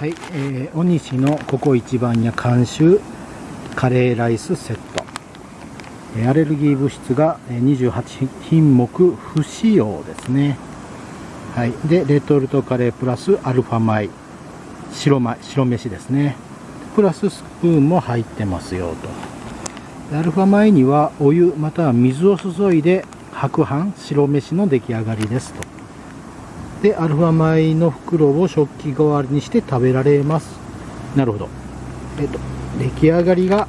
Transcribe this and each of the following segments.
はい、えー、尾西のここ一番屋監修カレーライスセット。えアレルギー物質が28品目不使用ですね。はいでレトルトカレープラスアルファ米。白米白飯ですね。プラススプーンも入ってますよと。アルファ米にはお湯または水を注いで白飯白飯の出来上がりですと。でアルファ米の袋を食器代わりにして食べられます。なるほど。えっと出来上がりが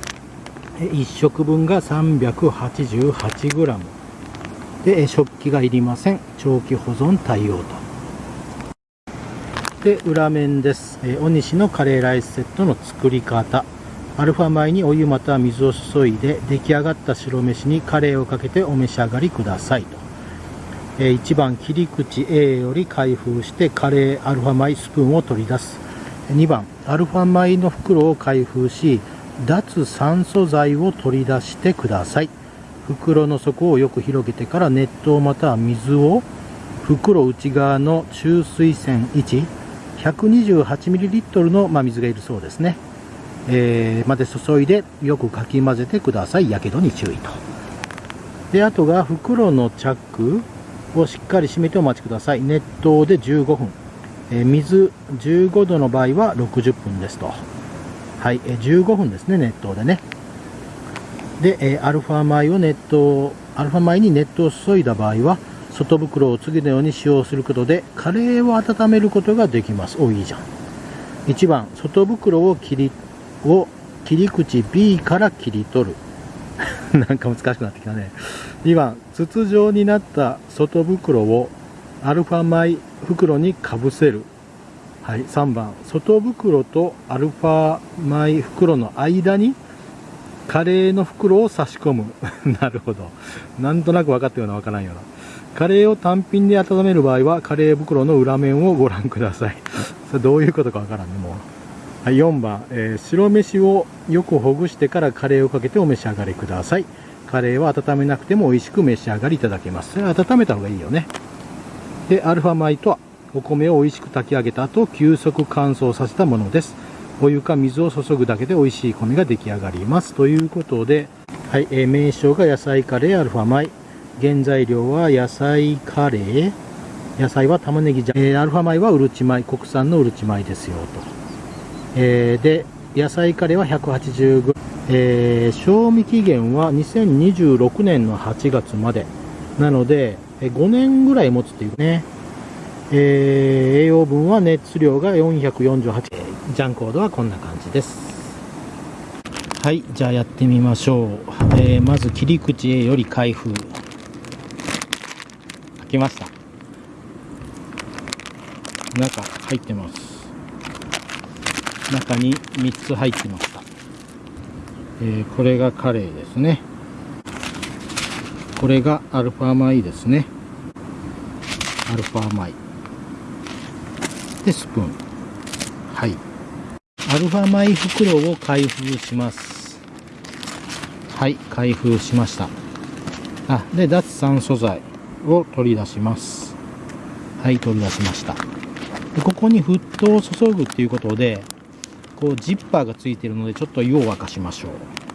1食分が 388g で食器がいりません。長期保存対応と。で裏面です。え大西のカレーライスセットの作り方。アルファ米にお湯または水を注いで出来上がった白飯にカレーをかけてお召し上がりくださいとえ1番切り口 A より開封してカレーアルファ米スプーンを取り出す。2番アルファ米の袋を開封し脱酸素剤を取り出してください。袋の底をよく広げてから熱湯または水を袋内側の中水栓位置 128ml の、ま水がいるそうですね、えー、まで注いでよくかき混ぜてください。やけどに注意と。であとが袋のチャックをしっかり閉めてお待ちください。熱湯で15分、えー、水15度の場合は60分ですと。はい、えー、15分ですね熱湯でね。で、えー、アルファ米を熱湯アルファ米に熱湯を注いだ場合は外袋を次のように使用することでカレーを温めることができます。おいいじゃん。1番外袋を切りを切り口 B から切り取る。なんか難しくなってきたね。2番筒状になった外袋をアルファ米袋にかぶせる。はい、3番外袋とアルファ米袋の間にカレーの袋を差し込む。なるほど。なんとなく分かったような分からんような。カレーを単品で温める場合はカレー袋の裏面をご覧ください。それどういうことか分からんねもう、はい、4番、えー、白飯をよくほぐしてからカレーをかけてお召し上がりください。カレーは温めなくても美味しく召し上がりいただけます。それは温めた方がいいよね。で、アルファ米とはお米を美味しく炊き上げた後、急速乾燥させたものです。お湯か水を注ぐだけで美味しい米が出来上がります。ということで、はい、えー、名称が野菜カレーアルファ米。原材料は野菜カレー。野菜は玉ねぎじゃ、えー、アルファ米はうるち米、国産のうるち米ですよ、と。えー、で、野菜カレーは 180g。えー、賞味期限は2026年の8月まで。なので、5年ぐらい持つっていうね。えー、栄養分は熱量が448。ジャンコードはこんな感じです。はい、じゃあやってみましょう。えー、まず切り口 A より開封。開きました。中入ってます。中に3つ入ってました。えー、これがカレーですね。これがアルファ米ですね。アルファ米。で、スプーン。はい。アルファ米袋を開封します。はい、開封しました。あ、で、脱酸素剤を取り出します。はい、取り出しました。でここに沸騰を注ぐっていうことで、こうジッパーがついてるので、ちょっと湯を沸かしましょう。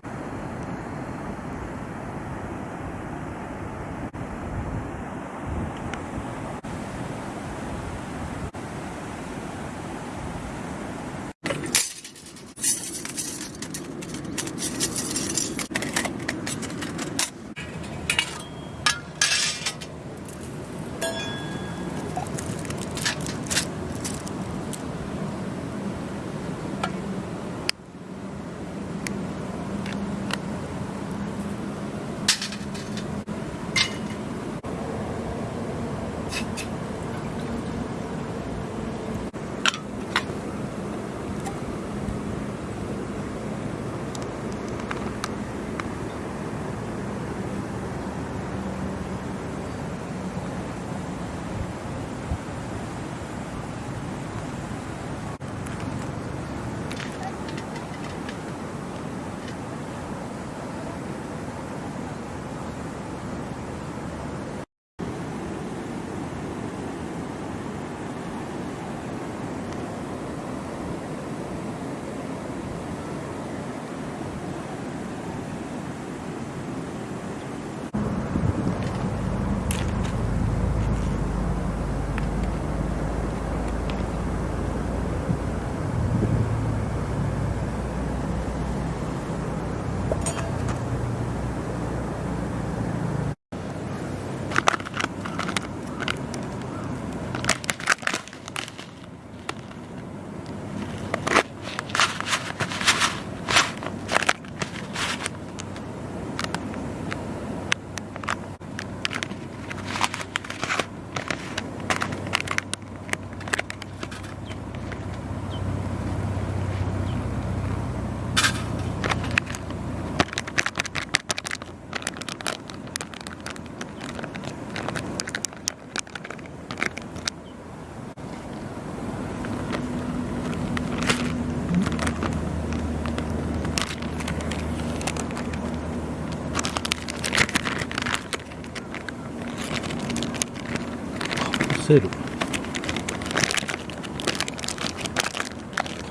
せる。か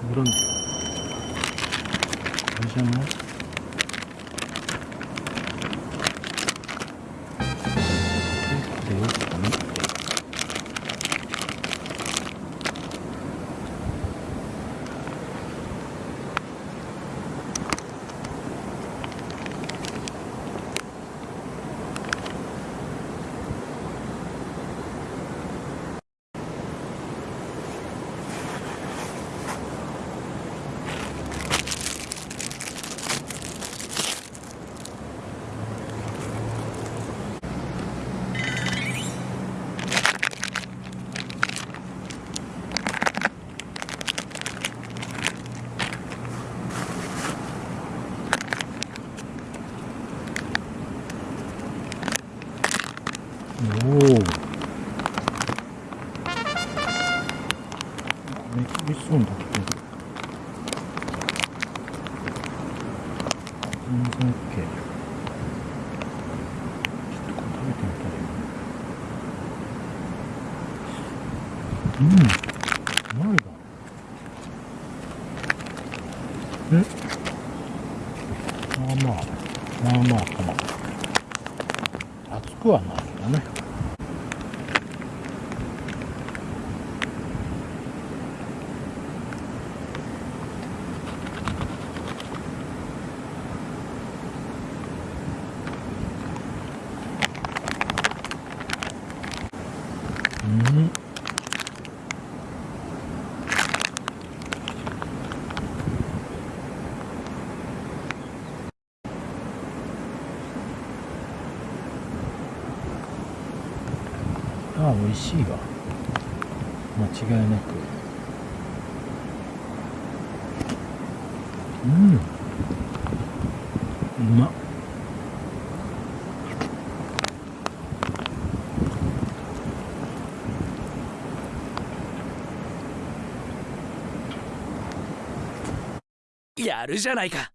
ぶらんこれじゃない？おおめっちゃ美味しそうに炊け。てる全然 OK ちょっとこれ食べて。みたいうんうまいなうん。まあまあ。まあまあかな。熱くはない。けどねうんああ美味しいわ。間違いなく。うん。うま。っやるじゃないか「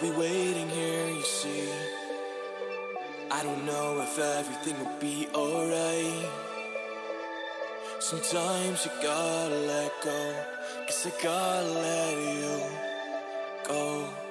I'll be waiting here, you see. I don't know if everything will be alright. Sometimes you gotta let go, cause I gotta let you go.